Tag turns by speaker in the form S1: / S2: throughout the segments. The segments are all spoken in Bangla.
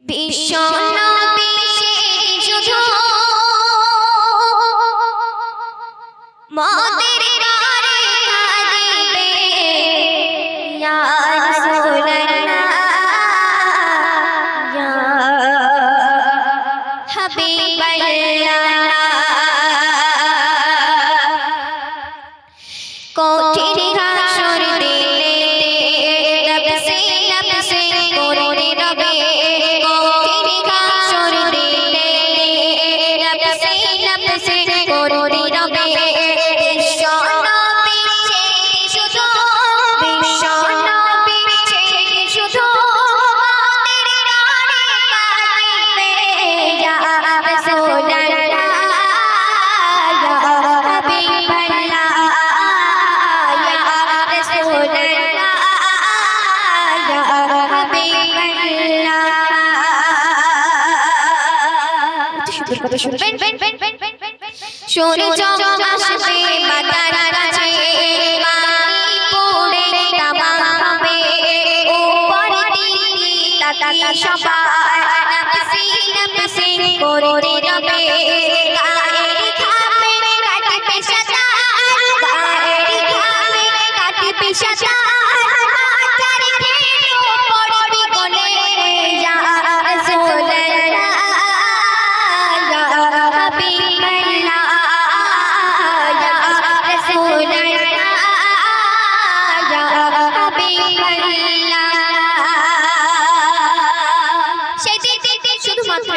S1: বিশ্বনা কথা শুনবেন? সূর্য আসবে মাতার কাছে পানি পড়ে তাবা হবে উপরে দিকে তাকিয়ে সবাই নামসি নামসি করে রবে গায়ের খামে কাটবে সাদা গায়ের খামে কাটবে সাদা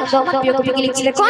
S1: আমার প্রিয় কবি লিখছিলেন কোন